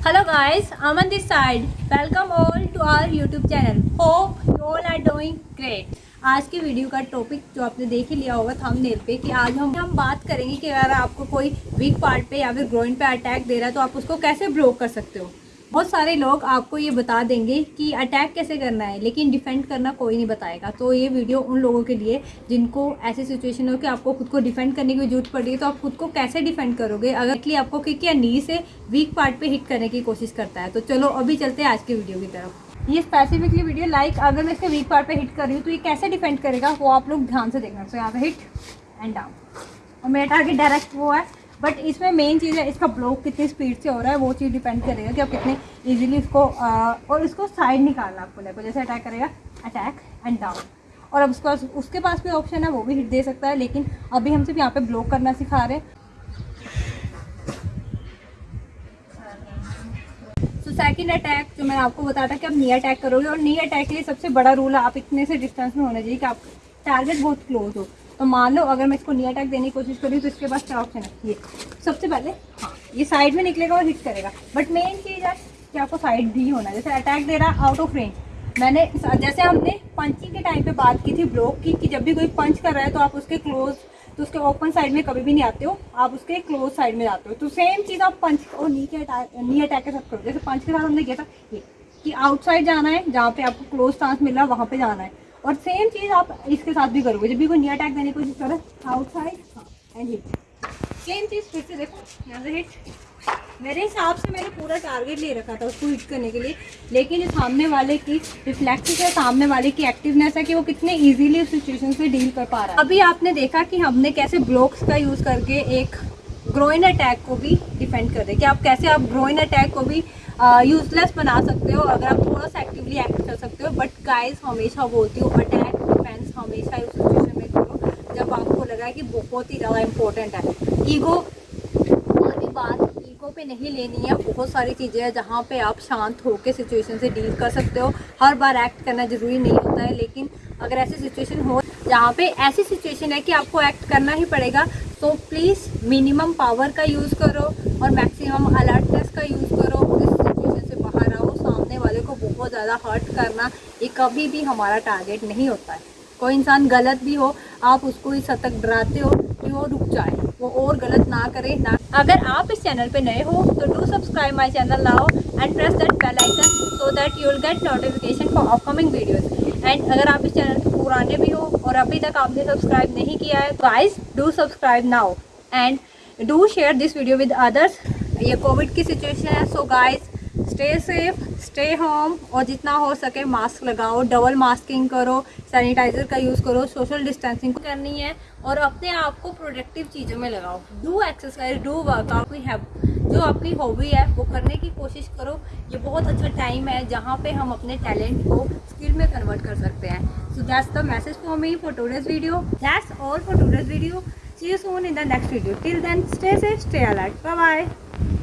Hello guys, I'm on this side. Welcome all to our YouTube channel. Hope you all are doing great. आज की video का topic जो आपने देख ही लिया होगा थंबनेल पे कि आज हम हम बात करेंगे कि अगर आपको कोई वीक पार्ट पे या फिर ग्रोइन पे अटैक दे रहा है तो आप उसको कैसे ब्लॉक कर सकते हो बहुत सारे लोग आपको ये बता देंगे कि अटैक कैसे करना है, लेकिन डिफेंड करना कोई नहीं बताएगा। तो ये वीडियो उन लोगों के लिए जिनको ऐसी सिचुएशन हो कि आपको खुद को डिफेंड करने की ज़रूरत पड़ रही है तो आप खुद को कैसे डिफेंड करोगे? अगर कि आपको कि क्या नी से वीक पार्ट पे हिट करने की कोशिश करता है तो चलो अभी चलते हैं आज की वीडियो की तरफ़। ये स्पेसिफिकली वीडियो लाइक अगर मैं इसके वीक पार्ट पे हिट कर रही हूँ तो ये कैसे डिफेंड करेगा, वो आप लोग ध्यान से देखना। तो यहाँ पे हिट एंड डाउन और मेरा टारगेट डायरेक्ट वो है बट इसमें मेन चीज़ है इसका ब्लॉक कितनी स्पीड से हो रहा है वो चीज़ डिपेंड करेगा कि आप कितने इजीली इसको आ, और इसको साइड निकालना आपको लेको जैसे अटैक करेगा अटैक एंड डाउन और अब उसके उसके पास भी ऑप्शन है वो भी हिट दे सकता है लेकिन अभी हम सिर्फ़ यहाँ पे ब्लॉक करना सिखा रहे हैं। सेकंड अटैक जो मैंने आपको बताया था कि आप नी अटैक करोगे और नी अटैक के लिए सबसे बड़ा रूल है आप इतने से डिस्टेंस में होना चाहिए कि आप टारगेट बहुत क्लोज हो। तो मान लो, अगर मैं इसको नी अटैक देने की कोशिश करूँ तो इसके पास क्या ऑप्शन है। ये, सबसे पहले हाँ ये साइड में निकलेगा और हिट करेगा। बट मेन चीज़ है कि आपको साइड भी होना जैसे अटैक दे रहा आउट ऑफ़ रेंज मैंने, जैसे हमने पंचिंग के टाइम पे बात की थी ब्लॉक की, कि जब भी कोई पंच कर रहा है तो आप उसके क्लोज तो उसके ओपन साइड में कभी भी नहीं आते हो। आप उसके क्लोज साइड में जाते हो। तो सेम चीज़ आप पंच और नी के अटैक नी अटैक के साथ करो। जैसे पंच के साथ हमने किया था, ये, कि आउटसाइड जाना है, जहाँ पे आपको क्लोज चांस मिल रहा है, वहाँ पे जाना है। और सेम चीज़ आप इसके साथ भी करोगे। जब भी कोई नी अटैक देने की कोशिश करो आउटसाइड एंड हिट सेम चीज़ फिर से देखो, यहाँ से हिट मेरे हिसाब से मैंने पूरा टारगेट ले रखा था उसको हिट करने के लिए। लेकिन जो सामने वाले की रिफ्लेक्टिव है, सामने वाले की एक्टिवनेस है कि वो कितने इजीली उस सिचुएशन से डील कर पा रहा है। अभी आपने देखा कि हमने कैसे ब्लॉक्स का यूज़ करके एक ग्रोइन अटैक को भी डिफेंड कर दे कि आप कैसे आप ग्रोइन अटैक को भी यूजलेस बना सकते हो, अगर आप थोड़ा सा एक्टिवली एक्ट कर सकते हो बट गाइस हमेशा बोलती हूँ अटैक डिफेंस हमेशा उस सिचुएशन में करो, जब आपको लगा कि बहुत ही ज़्यादा इंपॉर्टेंट है। ईगो वाली बात ईगो पे नहीं लेनी है, बहुत सारी चीज़ें हैं जहाँ पे आप शांत होकर सिचुएशन से डील कर सकते हो। हर बार एक्ट करना ज़रूरी नहीं होता है, लेकिन अगर ऐसी सिचुएशन हो, जहाँ पे ऐसी सिचुएशन है कि आपको एक्ट करना ही पड़ेगा तो प्लीज़ मिनिमम पावर का यूज़ करो और मैक्सिमम अलर्टनेस का यूज़ करो इस सिचुएशन से बाहर आओ सामने वाले को ज़्यादा हर्ट करना ये कभी भी हमारा टारगेट नहीं होता है। कोई इंसान गलत भी हो, आप उसको इस हद तक डराते हो कि वो रुक जाए। वो और गलत ना करे, ना अगर आप इस चैनल पे नए हो तो do subscribe my channel now and press that bell icon so that you will get notification for upcoming videos and अगर आप इस चैनल पे पुराने भी हो और अभी तक आपने सब्सक्राइब नहीं किया है guys do subscribe now and do share this video with others ये कोविड की सिचुएशन है so guys stay safe stay home और जितना हो सके मास्क लगाओ डबल मास्किंग करो सैनिटाइज़र का यूज़ करो सोशल डिस्टेंसिंग करनी है, और अपने आप को प्रोडक्टिव चीज़ों में लगाओ। डू एक्सरसाइज डू वर्कआउट कोई है जो आपकी हॉबी है, वो करने की कोशिश करो। ये बहुत अच्छा टाइम है, जहाँ पे हम अपने टैलेंट को स्किल में कन्वर्ट कर सकते हैं। So that's the message for me for today's video that's all for today's video see you soon in the next video till then stay safe stay alert bye bye